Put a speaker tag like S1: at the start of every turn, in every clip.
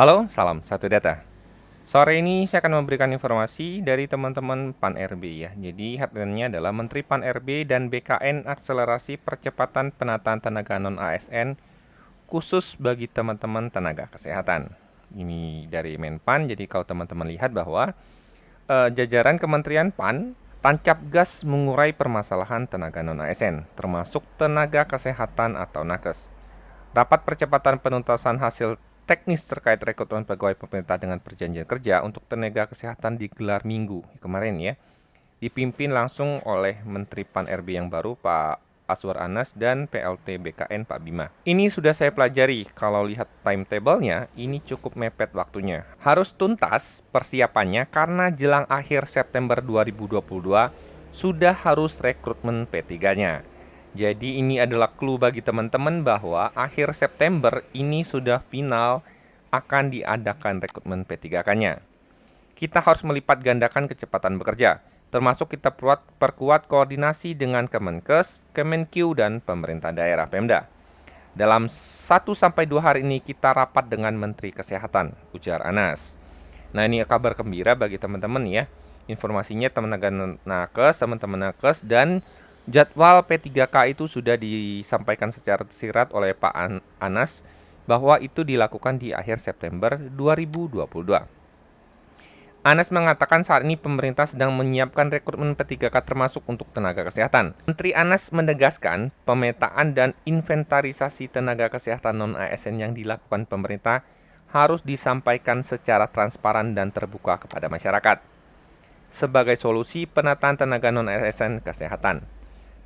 S1: Halo, salam satu data. Sore ini saya akan memberikan informasi dari teman-teman PAN RB ya. Jadi headline-nya adalah Menteri PAN RB dan BKN akselerasi percepatan penataan tenaga non ASN khusus bagi teman-teman tenaga kesehatan. Ini dari Menpan. Jadi kalau teman-teman lihat bahwa eh, jajaran Kementerian PAN tancap gas mengurai permasalahan tenaga non ASN, termasuk tenaga kesehatan atau nakes. Rapat percepatan penuntasan hasil teknis terkait rekrutmen pegawai pemerintah dengan perjanjian kerja untuk tenaga kesehatan digelar minggu kemarin ya. Dipimpin langsung oleh Menteri PAN RB yang baru Pak Aswar Anas dan PLT BKN Pak Bima. Ini sudah saya pelajari, kalau lihat timetable-nya ini cukup mepet waktunya. Harus tuntas persiapannya karena jelang akhir September 2022 sudah harus rekrutmen P3-nya. Jadi ini adalah clue bagi teman-teman bahwa akhir September ini sudah final akan diadakan rekrutmen P3K-nya. Kita harus melipat gandakan kecepatan bekerja, termasuk kita perkuat, koordinasi dengan Kemenkes, Kemenq, dan pemerintah daerah Pemda. Dalam 1-2 hari ini kita rapat dengan Menteri Kesehatan, ujar Anas. Nah ini kabar gembira bagi teman-teman ya. Informasinya teman-teman nakes, teman-teman nakes, dan Jadwal P3K itu sudah disampaikan secara tersirat oleh Pak Anas bahwa itu dilakukan di akhir September 2022. Anas mengatakan saat ini pemerintah sedang menyiapkan rekrutmen P3K termasuk untuk tenaga kesehatan. Menteri Anas menegaskan pemetaan dan inventarisasi tenaga kesehatan non-ASN yang dilakukan pemerintah harus disampaikan secara transparan dan terbuka kepada masyarakat. Sebagai solusi penataan tenaga non-ASN kesehatan.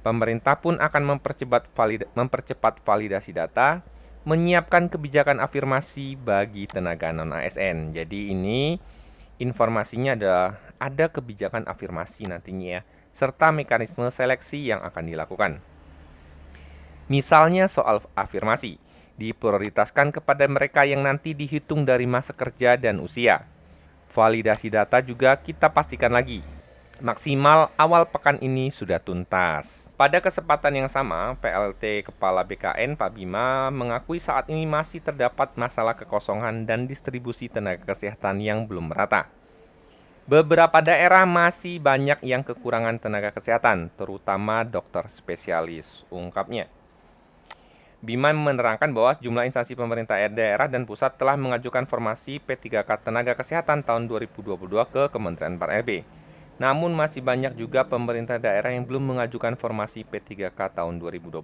S1: Pemerintah pun akan mempercepat, valid mempercepat validasi data, menyiapkan kebijakan afirmasi bagi tenaga non-ASN. Jadi ini informasinya ada ada kebijakan afirmasi nantinya ya, serta mekanisme seleksi yang akan dilakukan. Misalnya soal afirmasi, diprioritaskan kepada mereka yang nanti dihitung dari masa kerja dan usia. Validasi data juga kita pastikan lagi maksimal awal pekan ini sudah tuntas. Pada kesempatan yang sama, PLT Kepala BKN Pak Bima mengakui saat ini masih terdapat masalah kekosongan dan distribusi tenaga kesehatan yang belum merata. Beberapa daerah masih banyak yang kekurangan tenaga kesehatan, terutama dokter spesialis, ungkapnya. Bima menerangkan bahwa sejumlah instansi pemerintah daerah dan pusat telah mengajukan formasi P3K Tenaga Kesehatan tahun 2022 ke Kementerian PAN-RB. Namun masih banyak juga pemerintah daerah yang belum mengajukan formasi P3K tahun 2022.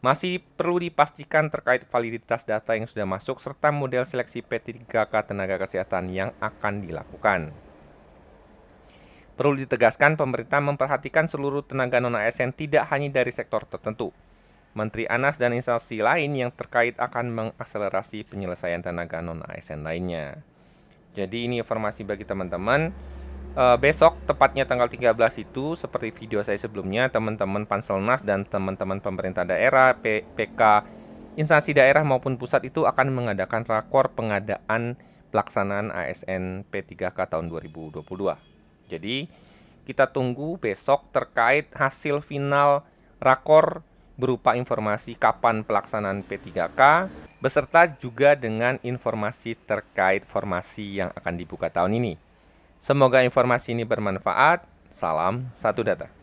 S1: Masih perlu dipastikan terkait validitas data yang sudah masuk serta model seleksi P3K tenaga kesehatan yang akan dilakukan. Perlu ditegaskan pemerintah memperhatikan seluruh tenaga non-ASN tidak hanya dari sektor tertentu. Menteri Anas dan instansi lain yang terkait akan mengakselerasi penyelesaian tenaga non-ASN lainnya. Jadi ini informasi bagi teman-teman uh, besok tepatnya tanggal 13 itu seperti video saya sebelumnya teman-teman Panselnas dan teman-teman pemerintah daerah P PK instansi daerah maupun pusat itu akan mengadakan rakor pengadaan pelaksanaan ASN P3K tahun 2022. Jadi kita tunggu besok terkait hasil final rakor berupa informasi kapan pelaksanaan P3K beserta juga dengan informasi terkait formasi yang akan dibuka tahun ini. Semoga informasi ini bermanfaat. Salam satu data.